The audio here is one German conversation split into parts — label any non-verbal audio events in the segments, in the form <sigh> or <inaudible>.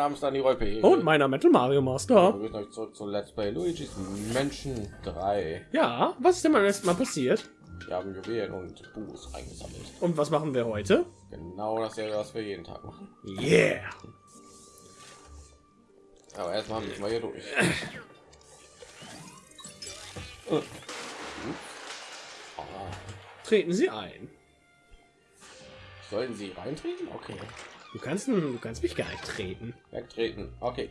Name ist Dani Rolpe. Und meiner Metal Mario Master. Wir euch zurück zu Let's Play Luigi's Menschen 3. Ja, was ist denn beim letzten Mal passiert? Wir haben Juwelen und Buß eingesammelt. Und was machen wir heute? Genau dasselbe, was wir jeden Tag machen. Yeah. Aber erstmal müssen wir hier durch. Treten Sie ein. Sollen sie reintreten? Okay. Du kannst, du kannst mich gar nicht treten. Wegtreten. Okay.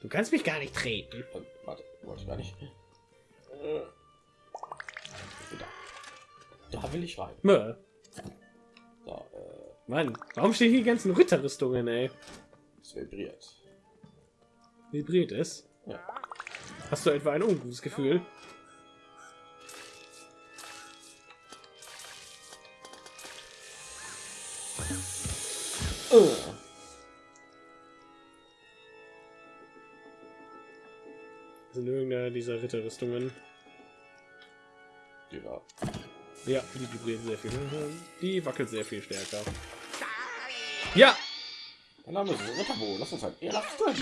Du kannst mich gar nicht treten. Äh, Warte, wollte ich gar nicht. Äh. Da. da will ich rein. Mö. So, äh, Mann, warum stehen hier die ganzen Ritterrüstungen, ey? es vibriert. Vibriert es? Ja. Hast du etwa ein ungutes Gefühl? Äh. Sind irgendeiner dieser Ritterrüstungen? Ja. Ja, die vibriert sehr viel. Die wackelt sehr viel stärker. Ja, Mein Name ist Ritterbo. Lass uns halt ehrenhaft sein.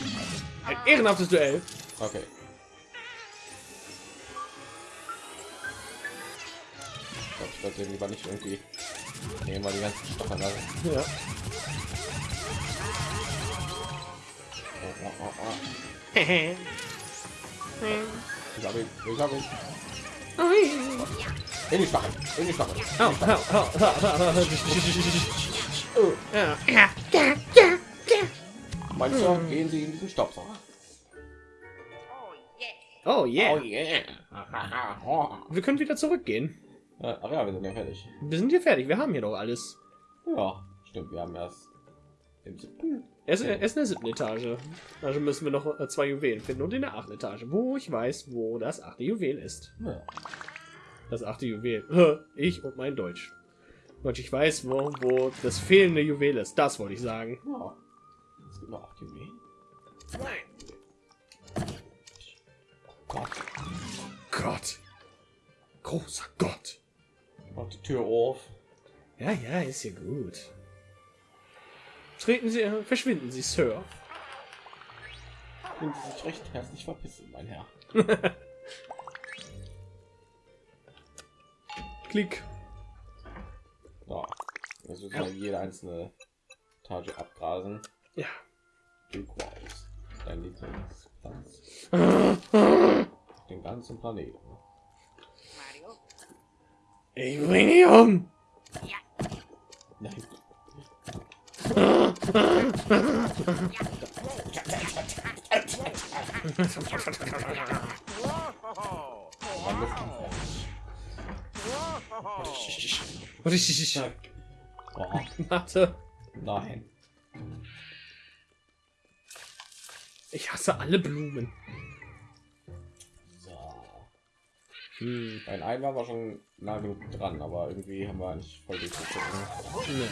ein ehrenhaftes Duell. Okay. Ich glaube, ich sollte lieber nicht irgendwie nehmen wir die ganzen. Also. Ja. Ich habe ihn. Ich habe ihn. In die Stacheln. In die au. Oh. Ja. Meinst du, gehen Sie in diesen Staubsauger? Oh yeah. Oh yeah. Oh. Wir können wieder zurückgehen. Äh, Ach ja, wir sind ja fertig. Wir sind hier fertig. Wir haben hier doch alles. Ja, stimmt. Wir haben erst den siebten. Er ist, er ist in der siebten Etage. Also müssen wir noch äh, zwei Juwelen finden und in der achten Etage, wo ich weiß, wo das achte Juwel ist. Das achte Juwel. Ich und mein Deutsch. Und ich weiß, wo, wo das fehlende Juwel ist. Das wollte ich sagen. Es gibt noch acht Juwelen. Gott. Gott. Großer Gott. Macht die Tür auf. Ja, ja, ist ja gut. Treten Sie, äh, verschwinden Sie, Sir. Können Sie sich recht herzlich verpissen, mein Herr. <laughs> Klick. So. Jetzt müssen wir jede einzelne Etage abgrasen. Ja. Dein Lieblingsplatz. <laughs> Den ganzen Planeten. Ich bring dich um. Nein. Oh, Warte. nein. Ich hasse alle Blumen. Hm. Ein Ei war schon nah genug dran, aber irgendwie haben wir nicht voll durchgezogen. Nee.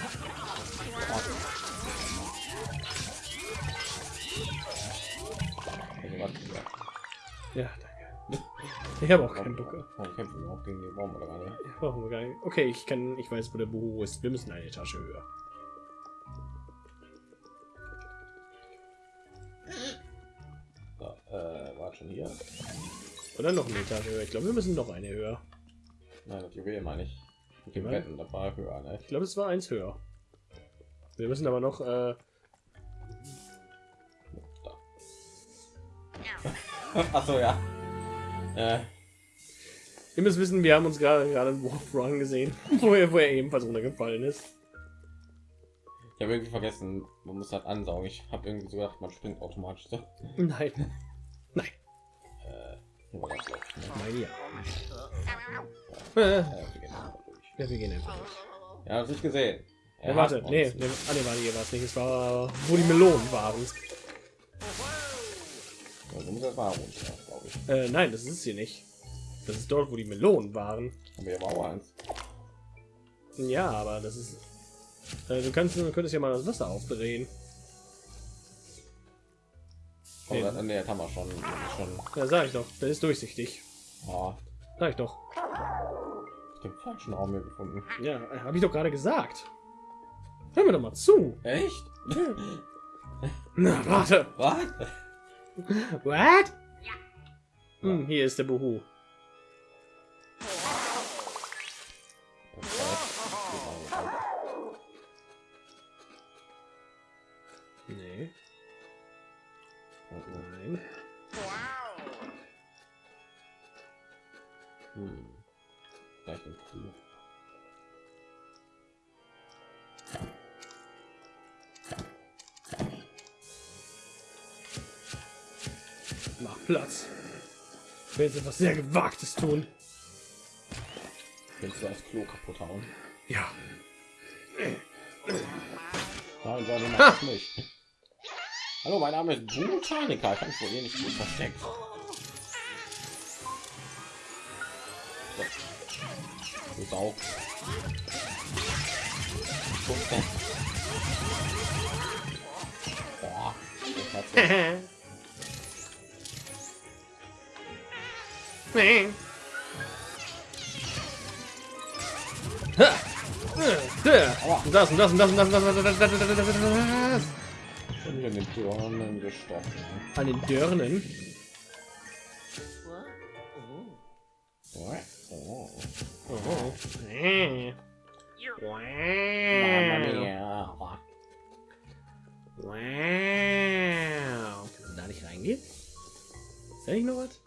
Also, warte, ja. Danke. Ich habe auch keinen Bock. Kämpfen auch gegen den Baum oder gerade? Brauchen wir gar nicht. Okay, ich kann, ich weiß, wo der Buhu ist. Wir müssen eine Etage höher. So, äh, war schon hier. Oder noch eine Etage höher. Ich glaube, wir müssen noch eine höher. Nein, das Juwel meine ich. Mit dem. Betten, das war höher, ne? Ich glaube, es war eins höher. Wir müssen aber noch. Äh, <laughs> Achso, ja. Äh, ihr müsst wissen, wir haben uns gerade gerade einen Run gesehen, <laughs> wo er, wo er ebenfalls runtergefallen ist. ich habe irgendwie vergessen, man muss halt ansaugen. Ich habe irgendwie so gedacht, man springt automatisch so. Nein. War das? Nein, ja. Ja, wir gehen einfach durch. ja, wir gehen einfach durch. Ja, das nicht gesehen. Ja, Er warte, hasst nee, nee, ah, nee, warte, hier war es nicht. Es war, wo die Melonen waren. Ja, du musst erst mal runter, glaube ich. Äh, nein, das ist hier nicht. Das ist dort, wo die Melonen waren. Aber hier war auch eins. Ja, aber das ist. Äh, du kannst, du könntest ja mal das Wasser aufdrehen. Oh, Nee. das, nee, das haben wir schon. Schon. Ja, sag ich doch. Das ist durchsichtig. Ah, Sag ich doch. den falschen Raum hier gefunden. Ja, habe ich doch gerade gesagt. Hör mir doch mal zu. Echt? <laughs> Na, warte. Was? What? Hm, hier ist der Buhu. Jetzt etwas sehr Gewagtes tun. Willst du das Klo kaputt hauen? Ja. Nein, du machst es nicht. Hallo, mein Name ist Botaniker. Ich kann mich wohl hier nicht gut versteckt. So. Du Sau. Guck, Boah, <laughs> Nee. Ha! Da. Und das und das und das und das und das und das und das und das und das. Und in den Türen gestochen. An den Dörnen. Oh. Oh. Mamma Wow. Wow. Kann da nicht reingehen? Ist da nicht noch was?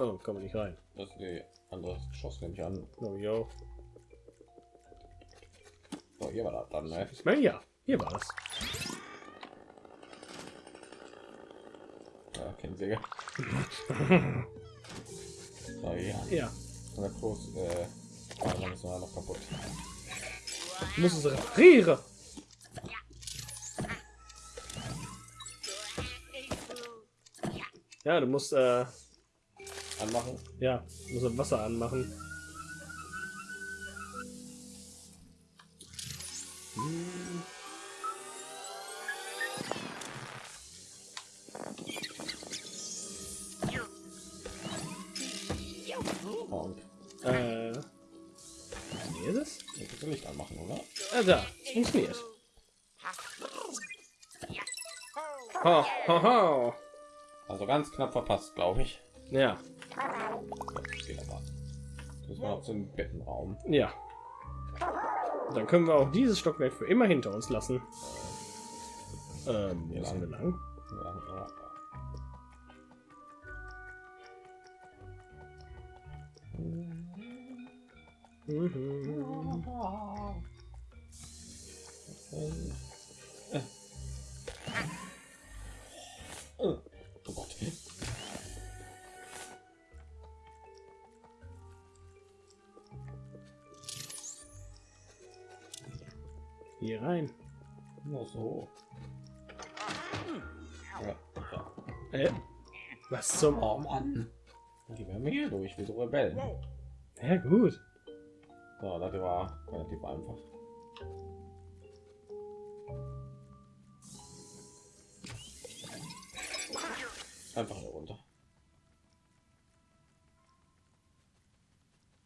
Oh, kann man nicht rein. Das ist die andere Geschoss, nehme ich an. Oh, yo. So, hier war das dann, ne? Ich meine, ja. Hier war das. Ja, Kettensäge. <laughs> so, ja. Ja. Und der Klos, äh, dann ist noch kaputt. Du musst es reparieren. Ja, du musst, äh, Anmachen. ja, musst das Wasser anmachen. Und Äh, hier ist es? ich das Licht anmachen, oder? Ah, da. Funktioniert. Ho, ho, ho. Also ganz knapp verpasst, glaube ich. Ja, Das geht aber. Das noch zum Bettenraum. ja. Dann können wir auch dieses Stockwerk für immer hinter uns lassen. Ähm, wo Ja, sind wir lang? Ja, ja. Mhm. Hier rein. Nur so. Ja. Äh, was zum... Oh Mann. Die werden wir hier durch, wie so Rebellen. Ja, gut. So, das war relativ einfach. Einfach nur runter.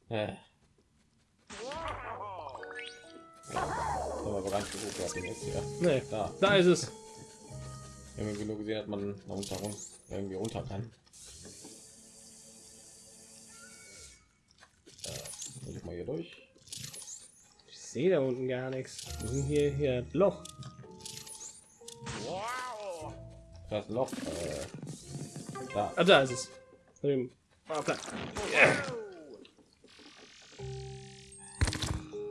Äh. Den jetzt hier. Nee, Da. da ist es. Irgendwie genug gesehen hat man da unter uns irgendwie runter kann. Will ich mal hier durch. Ich sehe da unten gar nichts. Wir sind hier, hier Loch. Das Loch. Äh, da. Ah, da ist es. Ah, da.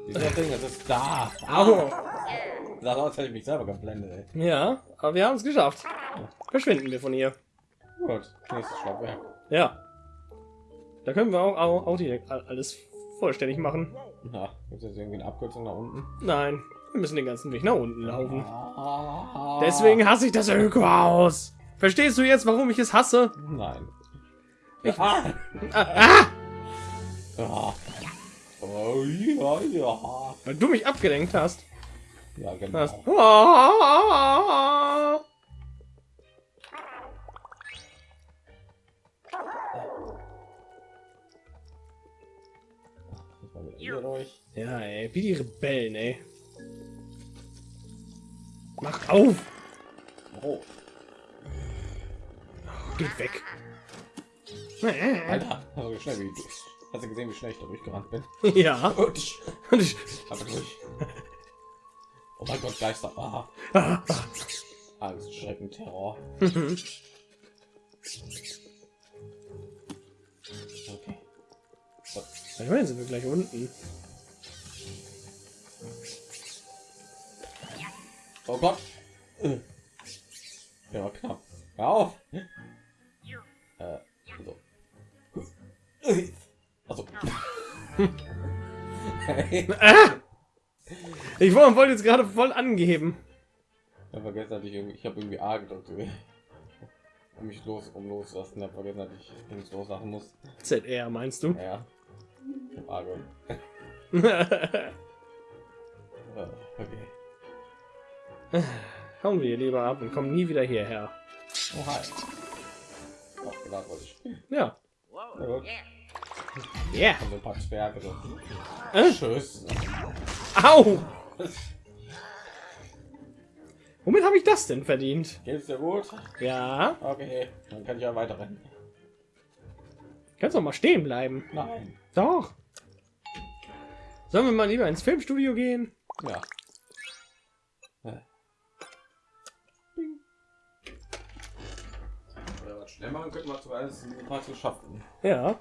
Dieser Ding, das ist da. Au. Das aus, hätte ich mich selber geblendet. Ey. Ja, aber wir haben es geschafft. Verschwinden wir von hier. Gut, nächstes Stockwerk. Ja. Da können wir auch, auch, auch direkt alles vollständig machen. Na, gibt es jetzt irgendwie eine Abkürzung nach unten? Nein, wir müssen den ganzen Weg nach unten laufen. Ah. Deswegen hasse ich das Öko-Haus. Verstehst du jetzt, warum ich es hasse? Nein. Ich-. Ah, ah, Ah. Oh, ja, ja. weil du mich abgelenkt hast. Ja, genau. Ah. Ja, ey, wie die Rebellen, ey. Mach auf! Oh, Geht weg. Alter, also schnell wie Hast du gesehen, wie schnell ich da durchgerannt bin? ja. Und ich Und ich, habe durch. Oh mein Gott, Geister. Ah, ah, Angst, Schrecken, Terror. Okay. ich meine, sind wir gleich unten. Oh Gott. Äh. Ja, knapp. Hör auf. Äh, so. Also. Ah! Ich wollte jetzt gerade voll angeben. Ich habe vergessen, dass ich irgendwie, ich habe irgendwie A gedrückt, um mich los, um loslassen. Ich habe vergessen, dass ich links loslassen muss. ZR meinst du? Ja, ja. Ich hab A <laughs> okay. Hauen wir lieber ab und kommen nie wieder hierher. Oh, hi. Ach, genau, wollte ich. Ja. Na gut. Yeah. Ein paar Zwerge. Äh? Tschüss. Au! Womit habe ich das denn verdient? Geht's dir gut? Ja. Okay, dann kann ich ja weiter rennen. Kannst doch mal stehen bleiben. Nein. Doch. Sollen wir mal lieber ins Filmstudio gehen? Ja. Bing. Oder was schnell machen könnten wir zuerst ein paar zu schaffen. Ja.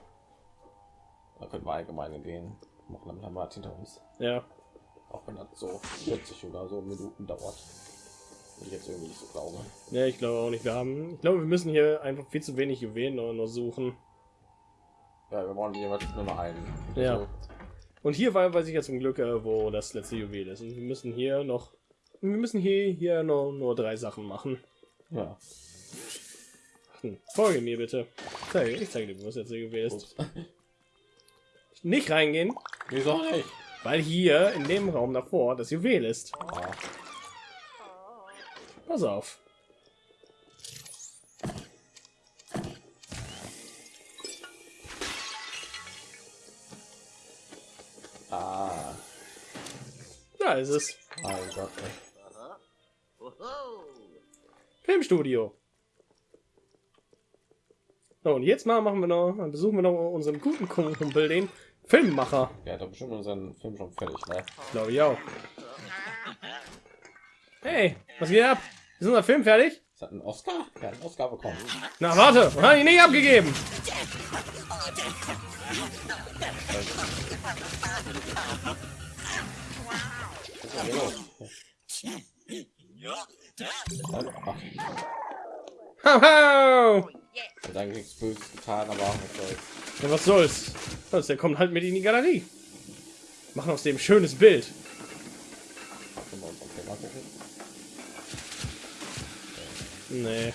Da könnten wir allgemein gehen. Machen wir halt hinter uns. Ja. Auch wenn das so 40 oder so Minuten dauert. Und ich jetzt irgendwie nicht so glaube. Ja, ich glaube auch nicht. Wir haben. Ich glaube, wir müssen hier einfach viel zu wenig Juwelen noch, noch suchen. Ja, wir wollen jeweils nur noch einen. Ja. Also, Und hier war, weiß ich ja zum Glück, äh, wo das letzte Juwel ist. Und wir müssen hier noch. Wir müssen hier, hier noch nur drei Sachen machen. ja. Hm. Folge mir bitte. Ich zeige, ich zeige dir, wo das letzte Juwel ist. Ups. Nicht reingehen, Wieso nicht? Weil hier in dem Raum davor das Juwel ist. Pass auf. ah. Da ist es. Mein Gott. Filmstudio. So, und jetzt mal machen wir noch, dann besuchen wir noch unseren guten Kumpel, den Filmmacher. Der hat bestimmt unseren Film schon fertig, ne? Glaube ich auch. Hey, was geht ab? Ist unser Film fertig? Ist das ein Oscar? Hat einen Oscar bekommen. Na, warte, hab ich nicht abgegeben. Haha. Hab eigentlich nichts Böses getan, aber was soll's. Ja, was soll's? Was, der kommt halt mit in die Galerie. Machen aus dem schönes Bild. Nee.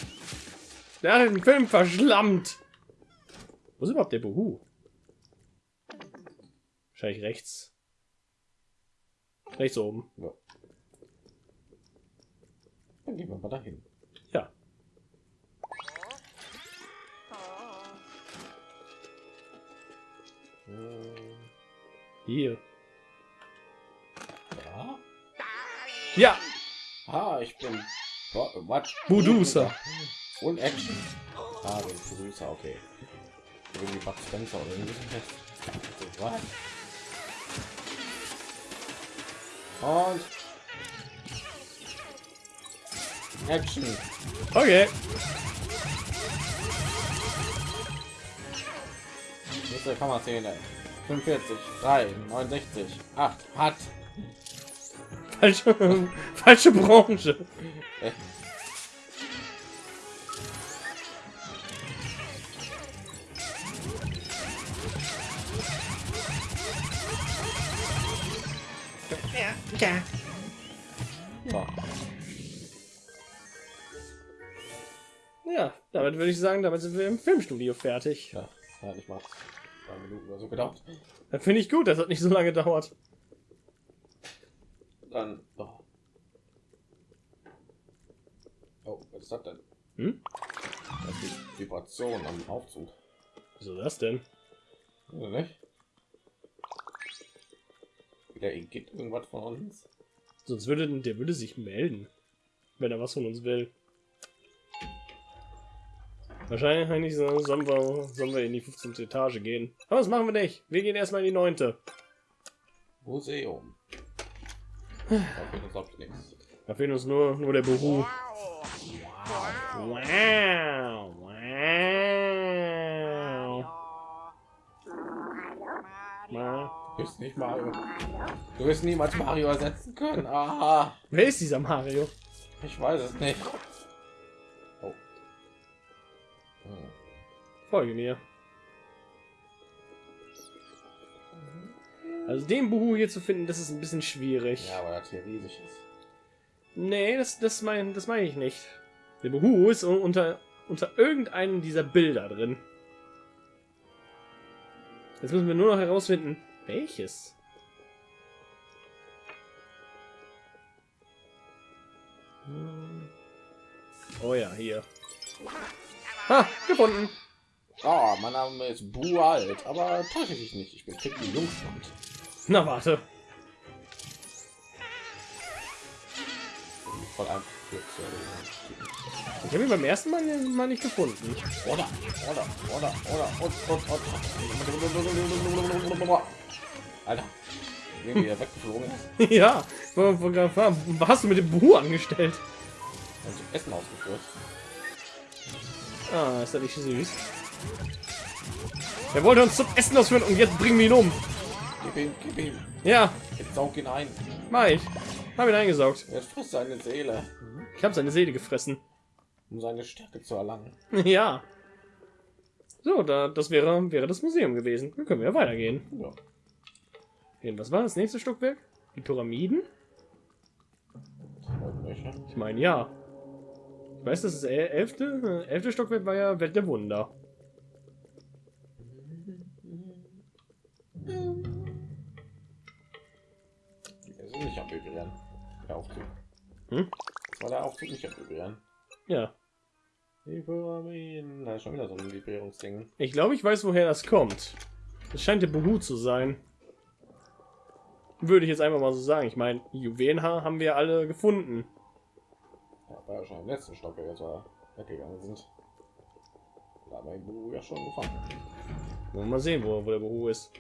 Der hat den Film verschlammt. Wo ist überhaupt der Buhu? Wahrscheinlich rechts. Rechts oben. Ja. Dann gehen wir mal dahin. Hier. Ja. Ja. Ah, ich bin was? Budusa. Und Action. Ah, den Producer, okay. Irgendwie Bud Spencer oder irgendwie so. Was? Und Action. Okay. Nächste Kammerszene. 45, 3, 69, 8, hat. Falsche, falsche Branche. So. Ja, damit würde ich sagen, damit sind wir im Filmstudio fertig. Ja, hat nicht zwei Minuten oder so gedauert. Dann finde ich gut, das hat nicht so lange gedauert. Dann. Oh, oh was ist das denn? Hm? Das ist Vibration am Aufzug. Wieso das denn? Oder nicht? Wieder geht irgendwas von uns. Sonst würde der würde sich melden, wenn er was von uns will. Wahrscheinlich sollen wir, sollen wir in die 15. Etage gehen. Aber das machen wir nicht. Wir gehen erstmal in die 9. Museum. Da fehlt uns nichts. Da fehlt uns nur, nur der Beru. Wow. Wow. Wow. Du bist nicht Mario. Du wirst niemals Mario ersetzen können. Aha. Wer ist dieser Mario? Ich weiß es nicht. Folge mir. Also den Buhu hier zu finden, das ist ein bisschen schwierig. Ja, weil das hier riesig ist. Nee, das, das meine das mein ich nicht. Der Buhu ist un- unter, unter irgendeinem dieser Bilder drin. Jetzt müssen wir nur noch herausfinden, welches. Hm. Oh ja, hier. Ha, gefunden. Oh, mein Name ist Bu alt, aber täusche dich nicht. Ich bin Ticken Jungstand. Na warte. Voll einfach. Ich habe ihn beim ersten Mal, mal nicht gefunden. Oder, oder, oder, oder, und, und. Alter, wie er weggeflogen <laughs> ja, was hast du mit dem Buhu angestellt? zum Essen ausgeführt. Ah, ist das nicht süß? Er wollte uns zum Essen ausführen und jetzt bringen wir ihn um. Gib ihm, gib ihm. Ja, Jetzt saug ihn ein. mach ich. Hab ihn eingesaugt. Jetzt frisst seine Seele, Ich habe seine Seele gefressen. um seine Stärke zu erlangen. <laughs> ja. So, da, das wäre, wäre das Museum gewesen. Dann können wir ja weitergehen. Ja. Gehen, Was war das nächste Stockwerk? Die Pyramiden? Ich meine, ja. Ich weiß, das ist el- elfte. Elfte Stockwerk war ja Welt der Wunder. Nicht Vibrieren. Der Aufzug. Hm? War der Aufzug nicht Vibrieren. Ja. Pyramiden. Da ist schon wieder so ein Vibrierungsding. Ich glaube, ich weiß, woher das kommt. Es scheint der Behu zu sein. Würde ich jetzt einfach mal so sagen. Ich meine, Juwelenhaar haben wir alle gefunden. Ja, war ja schon im letzten Stock, als wir weggegangen sind. Da den Buru ja schon gefangen. Wollen wir mal sehen, wo, wo der Behu ist.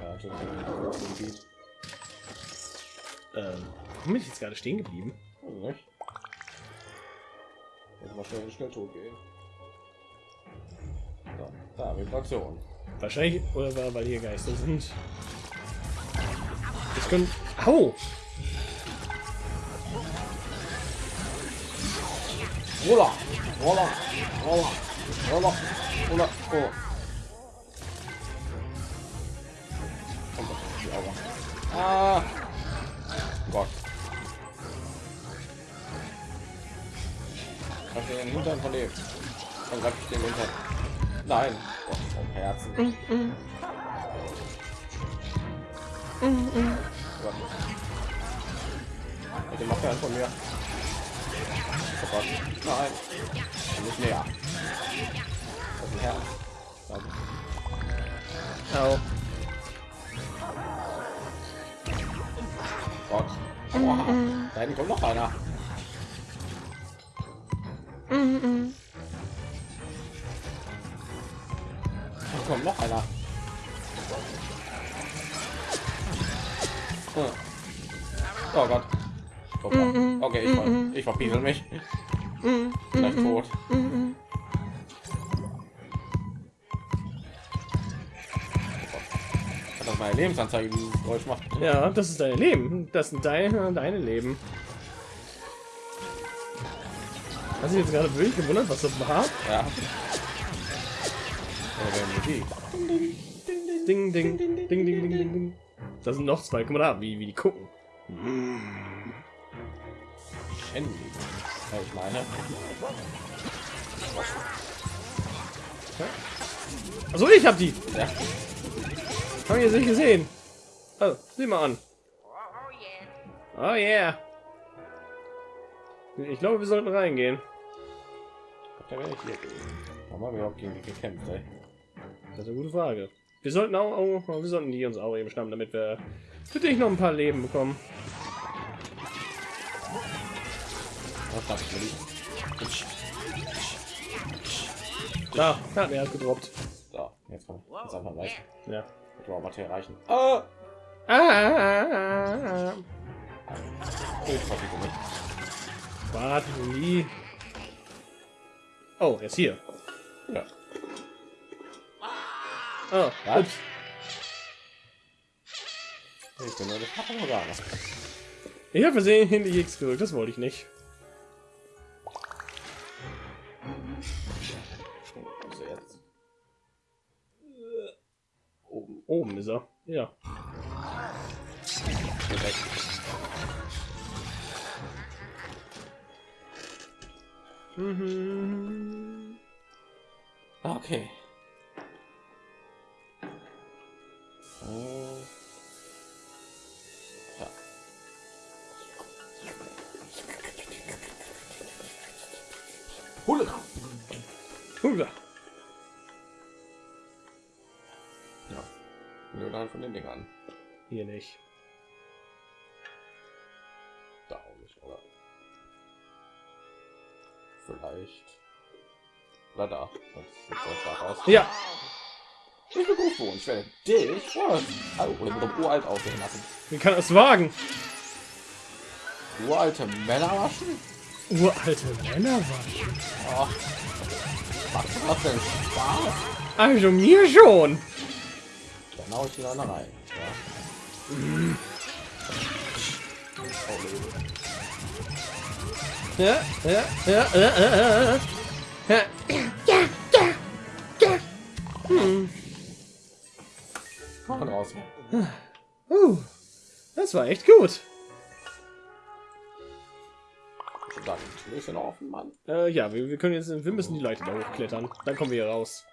Ja, Ähm, warum bin ich jetzt gerade stehen geblieben? Nicht. Jetzt mal schnell in den Schnelltod gehen. So, da, Vibration. Wahrscheinlich, oder war, weil hier Geister sind. Das können. Au! Roller! Roller! Roller! Roller! Roller! Augen. Ah! Gott. Greif ich den Hintern von dem. Dann greif ich den Hintern. Nein! Oh, oh Herzen. Gott. Bitte mach fern von mir. Oh Gott. Nein. Nicht näher. Das ist ein Herz. Danke. Au. Gott. Aua. Da hinten kommt noch einer. Da kommt noch einer. Hm. Oh Gott. Oh Gott. Okay, ich, ver ich verpiesel mich. Gleich tot. Meine Lebensanzeige dieses Geräusch macht? Ja, das ist dein Leben. Das sind deine, deine Leben. Hast du jetzt gerade wirklich gewundert, was das war? Ja. Ding, ding, ding, ding, ding, ding, ding, ding. Da sind noch zwei. Guck mal da, wie, wie die gucken. Ja, ich meine. Also ich hab die. Ja. Hab ich jetzt nicht gesehen. Oh, sieh mal an. Oh yeah. Ich glaube, wir sollten reingehen. Da ich hier. Haben wir überhaupt gegen die gekämpft, ey? Das ist eine gute Frage. Wir sollten auch, auch wir sollten die uns auch eben schnappen, damit wir für dich noch ein paar Leben bekommen. Mir die? Da, ja, er hat gedroppt. So, jetzt jetzt einfach gleich. Ja. Wow, was erreichen? Oh. Ah! Ah! ah, ah. Batterie. Oh, jetzt hier. Ja. Oh, was? Ich bin eine Pappenorgane. Ich habe versehen die X gedrückt, das wollte ich nicht. Oben. Ist er. Ja. Direkt. Mhm. Okay. Ja. Hulle. Hula. Ja. Nur dann von den Dingern. Hier nicht. Da auch nicht, oder? Vielleicht. Oder da. Ja. Ich bin gut Ich werde dich oh, oder mit dem uralt aussehen lassen. Wie kann das wagen? Uralte Männer waschen? Uralte Männer waschen. Oh. Macht das denn Spaß? Also mir schon. Hau ich einer rein. Ja. Oh, nee. Ja, ja, ja, ja, ja, ja. Ja, ja, ja, ja. Hm. Komm raus. Uh, das war echt gut. Dann Tür noch offen, Mann. Äh, ja, wir, wir können jetzt, wir müssen die Leute da hochklettern. Dann kommen wir hier raus.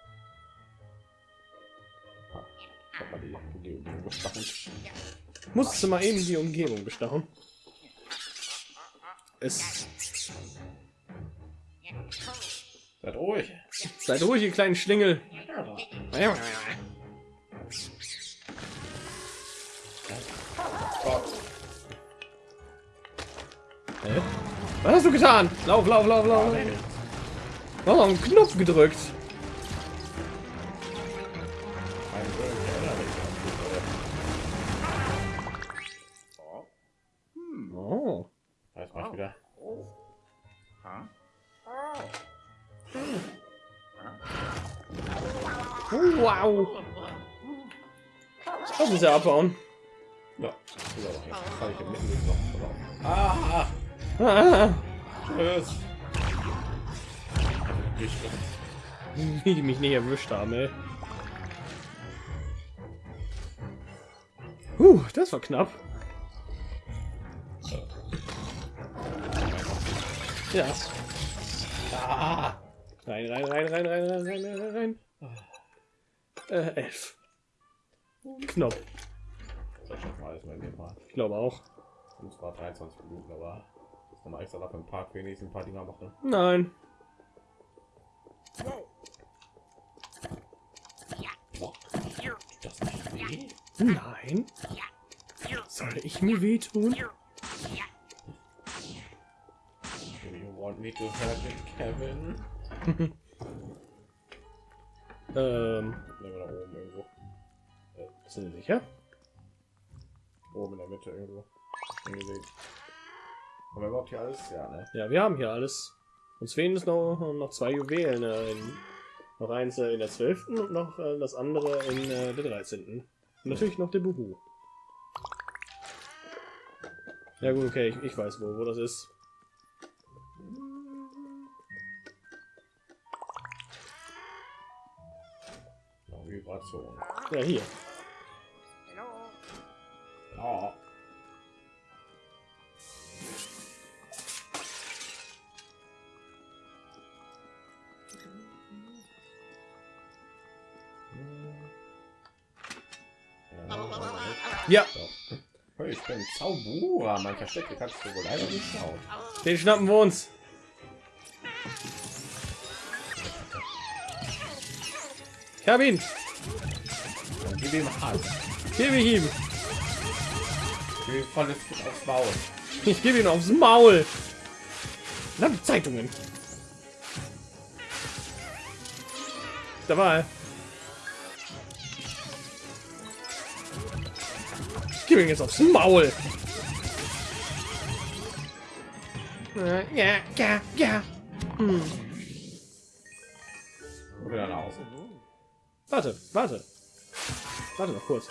Mal die Umgebung gestachelt. Musstest du mal eben die Umgebung bestachen? Es Seid ruhig. seid ruhig, ihr kleinen Schlingel. Was hast du getan? Lauf, lauf, lauf, lauf. Oh, einen Knopf gedrückt. abhauen. Ja, kann ich im Mittelweg noch. Ah! ah. Tschüss. Wie die mich nicht erwischt haben, ey. Huh, das war knapp. Ja. Ah. Rein, rein, rein, rein, rein, rein, rein, rein. Ah. Äh, elf. Knopf. Das schaffen wir alles mal dem Mal. Ich glaube auch. Und zwar 23 Minuten, aber das nochmal extra dafür im Park wenigstens ein paar Dinger machen. Nein. Nein. Soll ich mir wehtun? Kevin? Ähm, sind Sie sicher? Oben in der Mitte irgendwo. Haben wir überhaupt hier alles? Ja, ne? Ja, wir haben hier alles. Uns fehlen es noch, noch zwei Juwelen. Äh, in, noch eins äh, in der 12. und noch äh, das andere in äh, der 13. Und natürlich noch der Buhu. Ja gut, okay, ich, ich weiß wo, wo das ist. Vibration. Ja, hier. Ja. Ja, So. Ich bin Zauberer. Mein Versteck kannst du wohl leider nicht schauen. den schnappen wir uns. Ich hab ihn. Gib ihm Hand. Gib ihm voll aufs Maul. Ich gebe ihn aufs Maul. Na, Zeitungen. Dabei. Gib ihn jetzt aufs Maul. Äh, ja, ja, ja. Hm. Oder nach Hause. Warte, warte. Warte noch kurz.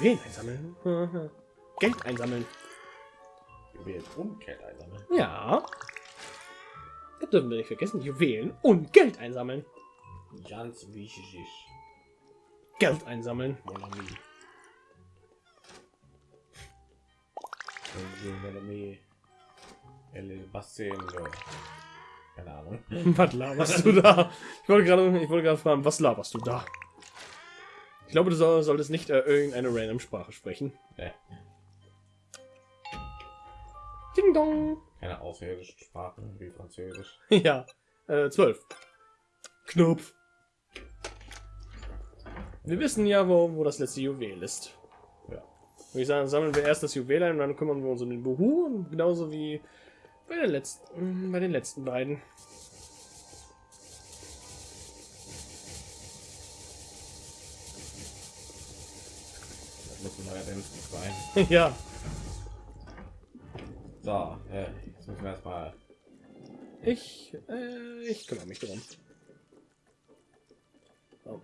Wen einsammeln? <laughs> Geld einsammeln. Juwelen und Geld einsammeln. Ja. Das dürfen wir nicht vergessen. Juwelen und Geld einsammeln. Ganz wichtig. Geld einsammeln. Bassendo. Keine Ahnung. <laughs> Was laberst du da? Ich wollte gerade, ich wollte gerade fragen, was laberst du da? Ich glaube, du soll, solltest nicht äh, irgendeine random Sprache sprechen. Nee, Ding dong. keine außerirdischen Sprachen wie Französisch. <laughs> ja, äh, zwölf. Knopf. Wir wissen ja, wo, wo das letzte Juwel ist. Ja. Würde ich sagen, sammeln wir erst das Juwel ein und dann kümmern wir uns um den Buhu. Und genauso wie bei, der letzten, bei den letzten beiden. Das muss ein neuer Dämpfen sein. ja. <laughs> So, äh, jetzt müssen wir erstmal. Ich, äh, ich kümmere mich drum. Oh.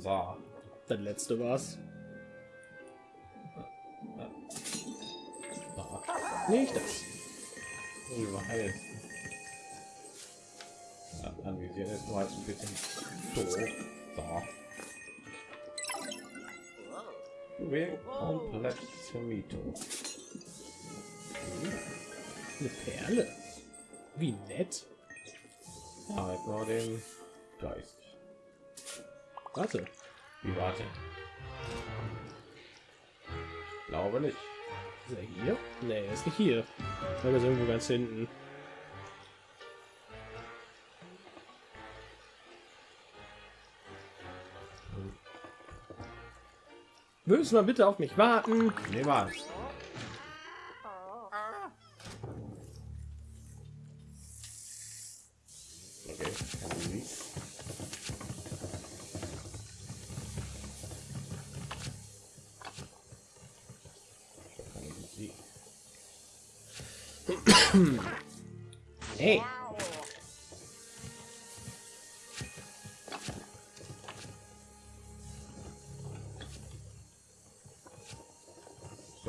So. Das letzte war's. Nicht das. Überheilt. Ja, anvisieren ist nur halt ein bisschen doof. So. Juwel komplett Mito. Eine Perle. Wie nett. Halt nur den Geist. Warte. Wie warte? Glaube nicht. Ist er hier? Nee, ist nicht hier. Er ist irgendwo ganz hinten. Würdest du mal bitte auf mich warten? Niemals. Okay,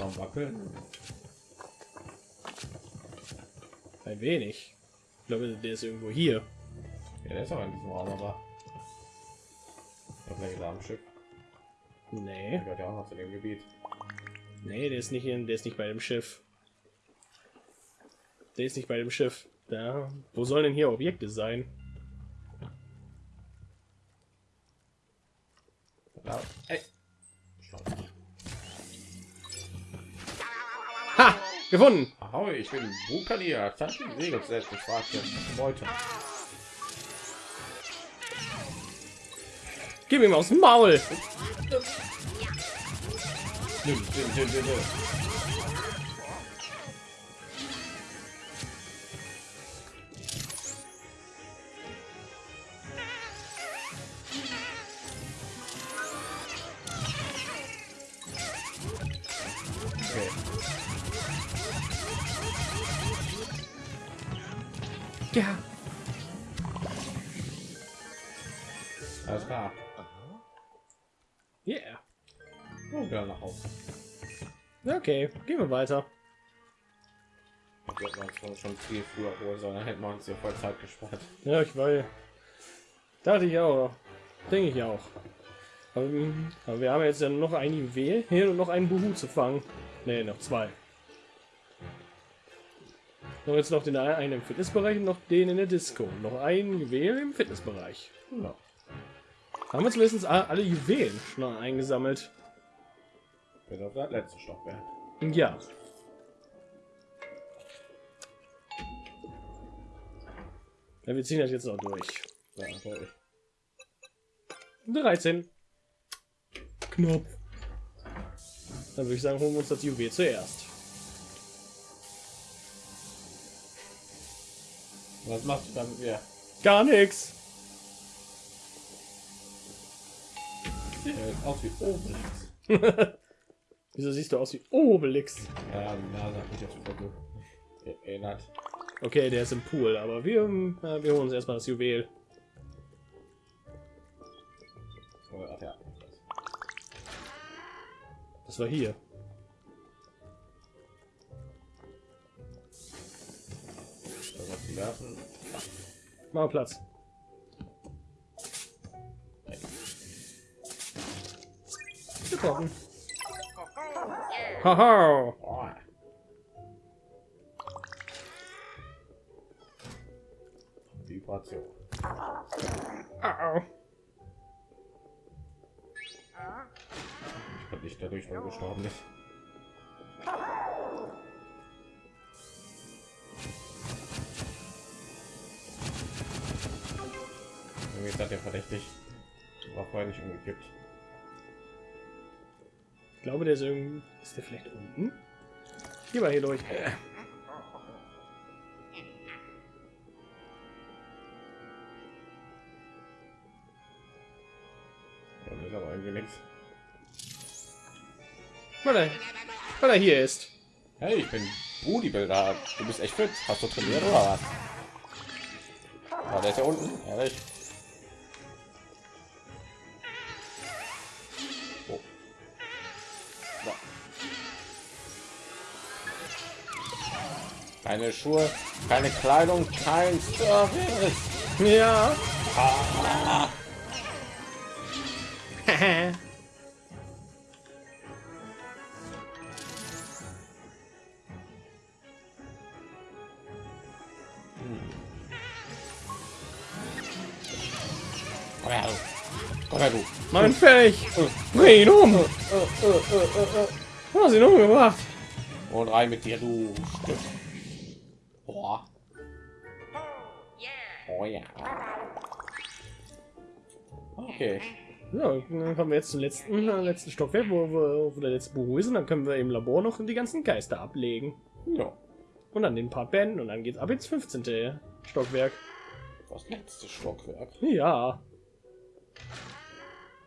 am Wackeln. Ein wenig. Ich glaube, der ist irgendwo hier. Ja, der ist auch in diesem Raum, aber. Ja, vielleicht ist er am Schiff. Nee. Der gehört ja auch noch zu dem Gebiet. Nee, der ist nicht in, der ist nicht bei dem Schiff. Der ist nicht bei dem Schiff. Da. Wo sollen denn hier Objekte sein? Ha! Gefunden! Ahoi, ich bin die Segel zu setzen. Ich warte jetzt Beute. Gib ihm aus dem Maul! Nimm, nimm, nimm, nimm, nimm. Yeah. Oh, wieder nach Hause. Okay, gehen wir weiter. Wir hätten uns schon- schon viel früher holen sollen, dann hätten wir uns hier voll Zeit gespart. Ja, ich weiß. Dachte ich auch. Denke ich auch. Aber, aber wir haben jetzt ja noch ein Juwel hier und noch einen Buhu zu fangen. Ne, noch zwei. Noch jetzt noch den einen im Fitnessbereich und noch den in der Disco. Noch ein Juwel im Fitnessbereich. Ja. Haben wir zumindest alle Juwelen schon eingesammelt. Bis auf das letzte Stockwerk. Ja. ja. Wir ziehen das jetzt noch durch. Ja, natürlich. 13. Knopf. Dann würde ich sagen, holen wir uns das Juwel zuerst. Was machst du damit wir? Gar nichts. Sieht aus wie Obelix. <laughs> Wieso siehst du aus wie Obelix? Ja, die Nase hat mich voll erinnert. Okay, der ist im Pool, aber wir, äh, wir holen uns erstmal das Juwel. Oh, Ach ja. Das war hier. Mal Platz. Getroffen. Haha. Oh. Vibration. Au. Ich glaube nicht dadurch, weil er gestorben ist. Irgendwie ist das ja verdächtig. War vorher nicht umgekippt. Ich glaube, der ist irgendwie. Ist der vielleicht unten? Hier war hier durch. Ja, das ist aber irgendwie nichts. Weil er, weil er hier ist. Hey, ich bin Bodybuilder. Du bist echt fit. Hast du trainiert oder was? Ah, der ist ja unten. Ehrlich. Keine Schuhe, keine Kleidung, kein Service. Ja. Ah. Komm her, du. Komm her, du. mein Fähig. Bring ihn um. Du hast ihn umgebracht. Und rein mit dir, du Stück. Oh ja. Okay. Ja, dann kommen wir jetzt zum letzten, äh, letzten Stockwerk, wo, wo, wo der letzte Büro ist. Und dann können wir im Labor noch die ganzen Geister ablegen. Ja. Und dann den Part beenden. Und dann geht's ab ins 15. Stockwerk. Das letzte Stockwerk. Ja.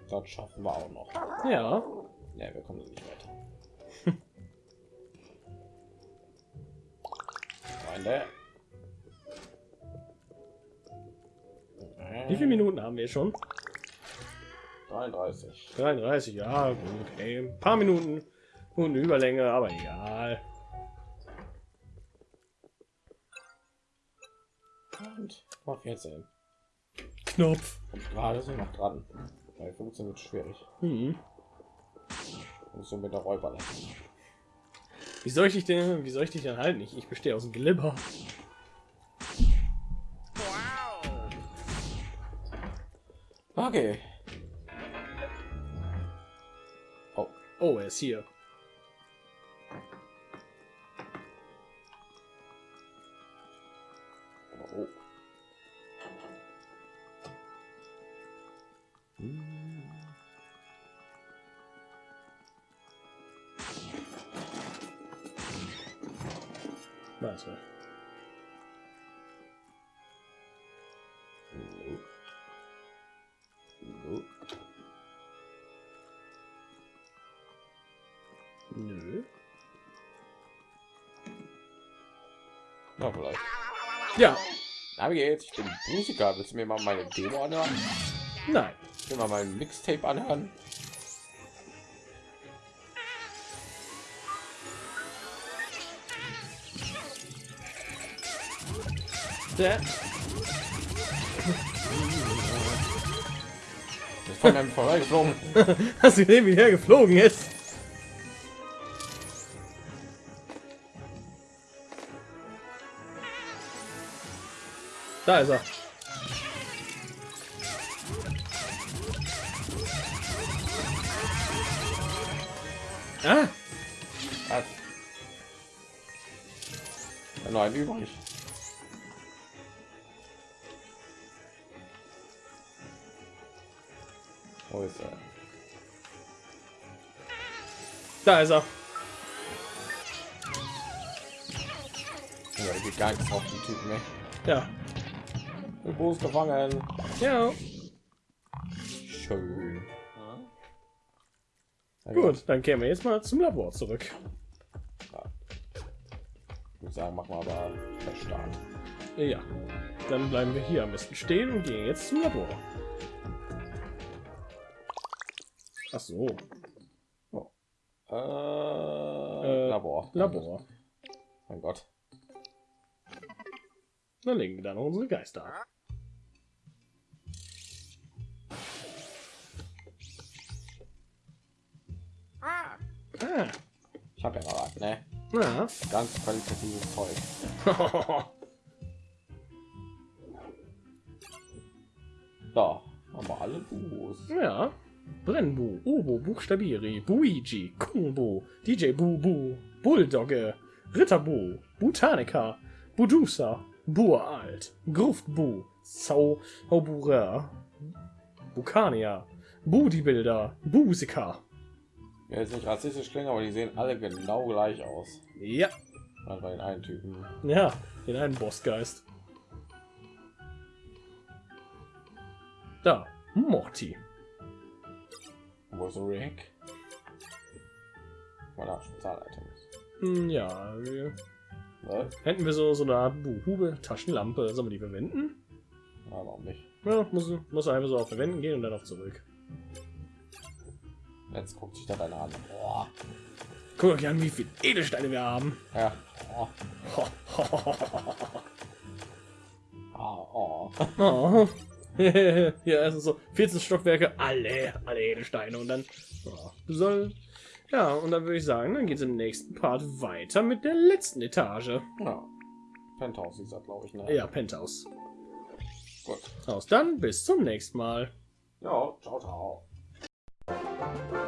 Das schaffen wir auch noch. Ja. Ja, wir kommen nicht weiter. <laughs> Freunde. Wie viele Minuten haben wir schon? 33. 33, ja, gut. Ey, ein paar Minuten und eine Überlänge, aber egal. Und mal 14. Knopf. Und gerade sind noch dran. Bei 15 wird schwierig. Hm. Und so mit der Räuber lassen. Wie soll ich dich denn, wie soll ich dich denn halten? Ich, ich bestehe aus dem Glibber. Okay. Oh, Oh, er ist Nö. Na, vielleicht. Ja. Na, wie geht's? Ich bin Musiker. Willst du mir mal meine Demo anhören? Nein. Ich will mal mein Mixtape anhören. Der, von einem vorbeigeflogen. <laughs> hast du gesehen, wie der geflogen ist? Da ist er. Ah, Hat. Ja, noch ein übrig. Wo ist er? Da ist er. Ja, geht gar nichts auf die Typen, ne? Ja. Der Bo ist gefangen. Ja. Schön. Ja, Gut, dann kehren wir jetzt mal zum Labor zurück. Ich würde sagen, machen wir aber Verstart. Ja. Dann bleiben wir hier am besten stehen und gehen jetzt zum Labor. Ach so. Äh, Äh, Labor. Labor. Mein Gott. Dann legen wir da noch unsere Geister Ah. Ich habe ja mal was, ne? Ja. Ganz qualitatives Zeug. <laughs> Da haben wir alle Bus. ja. Brennbu, Obo, Buchstabiri, Buigi, Kumbo, DJ Bubu, Bulldogge, Ritterbu, Botanica, Budusa, Buralt, Gruftbu, Sau, Haubura, Bukania, Bodybuilder, Busika. Ja, jetzt nicht rassistisch klingen, aber die sehen alle genau gleich aus. Ja. Also bei den einen Typen. Ja, in einen Bossgeist. Da, Morty. Wo ist Rick? Voilà, Spezialitems. Hm, Ja, wir, Ne? hätten wir so, so eine Art Buhube, Taschenlampe, sollen wir die verwenden? Ja, warum nicht? Ja, muss, muss einfach so auf Verwenden gehen und dann auf zurück. Jetzt guckt sich da einer an. Boah. Guck euch an, wie viel Edelsteine wir haben. Ja. Oh. Ah, oh. Oh. <laughs> <laughs> ja, also so 14 Stockwerke, alle, alle Edelsteine und dann oh, soll ja und dann würde ich sagen, dann geht es im nächsten Part weiter mit der letzten Etage. Ja. Penthouse ist das, glaube ich. Ne? Ja, Penthouse. Gut. Aus dann bis zum nächsten Mal. Ja, ciao, ciao. Thank you.